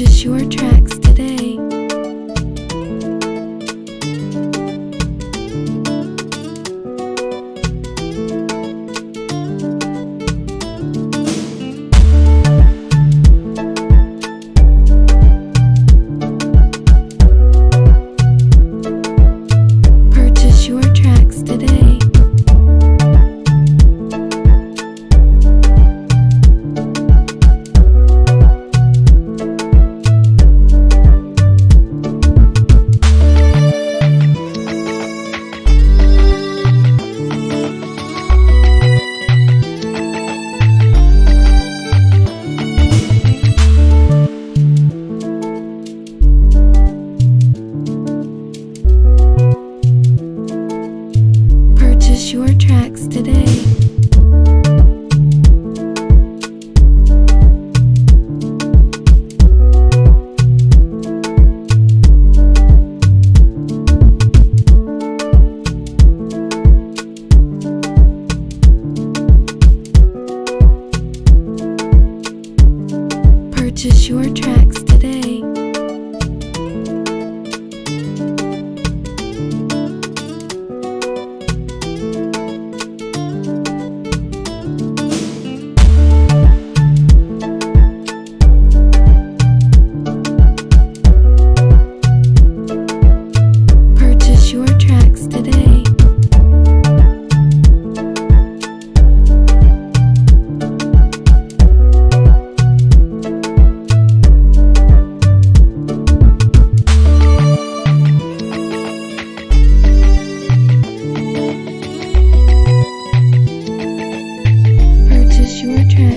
Purchase your tracks today. Purchase your tracks today. Purchase your tracks.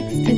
16.